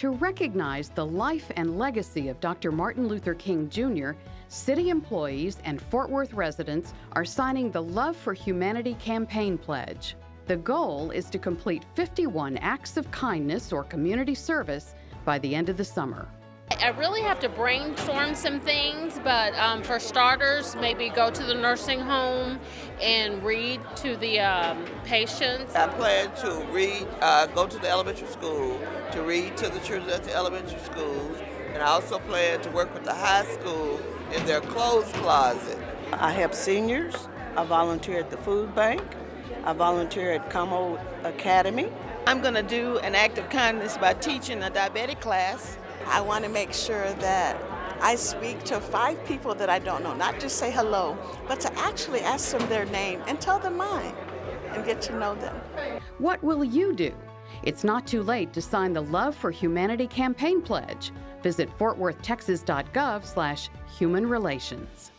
To recognize the life and legacy of Dr. Martin Luther King Jr., city employees and Fort Worth residents are signing the Love for Humanity campaign pledge. The goal is to complete 51 acts of kindness or community service by the end of the summer. I really have to brainstorm some things, but um, for starters, maybe go to the nursing home and read to the um, patients. I plan to read, uh, go to the elementary school, to read to the children at the elementary schools, and I also plan to work with the high school in their clothes closet. I help seniors. I volunteer at the food bank. I volunteer at Como Academy. I'm going to do an act of kindness by teaching a diabetic class. I want to make sure that I speak to five people that I don't know, not just say hello, but to actually ask them their name and tell them mine and get to know them. What will you do? It's not too late to sign the Love for Humanity campaign pledge. Visit fortworthtexas.gov slash human relations.